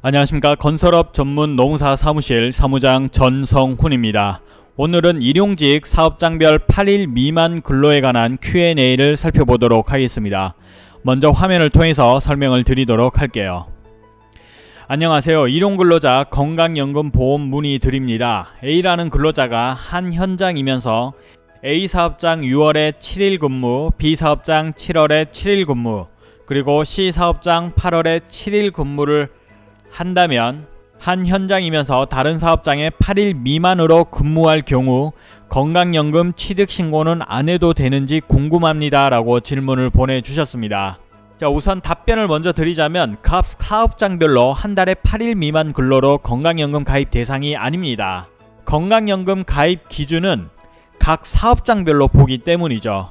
안녕하십니까 건설업 전문 농사 사무실 사무장 전성훈입니다. 오늘은 일용직 사업장별 8일 미만 근로에 관한 Q&A를 살펴보도록 하겠습니다. 먼저 화면을 통해서 설명을 드리도록 할게요. 안녕하세요. 일용근로자 건강연금보험 문의 드립니다. A라는 근로자가 한 현장이면서 A 사업장 6월에 7일 근무, B 사업장 7월에 7일 근무, 그리고 C 사업장 8월에 7일 근무를 한다면 한 현장이면서 다른 사업장에 8일 미만으로 근무할 경우 건강연금 취득 신고는 안 해도 되는지 궁금합니다 라고 질문을 보내주셨습니다. 자 우선 답변을 먼저 드리자면 각 사업장별로 한 달에 8일 미만 근로로 건강연금 가입 대상이 아닙니다. 건강연금 가입 기준은 각 사업장별로 보기 때문이죠.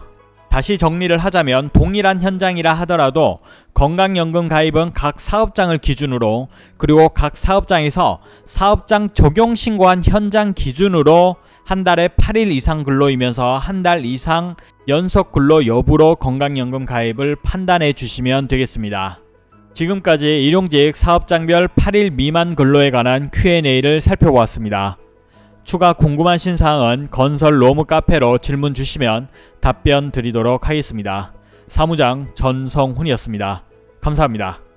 다시 정리를 하자면 동일한 현장이라 하더라도 건강연금 가입은 각 사업장을 기준으로 그리고 각 사업장에서 사업장 적용 신고한 현장 기준으로 한 달에 8일 이상 근로이면서 한 달 이상 연속 근로 여부로 건강연금 가입을 판단해 주시면 되겠습니다. 지금까지 일용직 사업장별 8일 미만 근로에 관한 Q&A를 살펴보았습니다. 추가 궁금하신 사항은 건설 로무 카페로 질문 주시면 답변 드리도록 하겠습니다. 사무장 전성훈이었습니다. 감사합니다.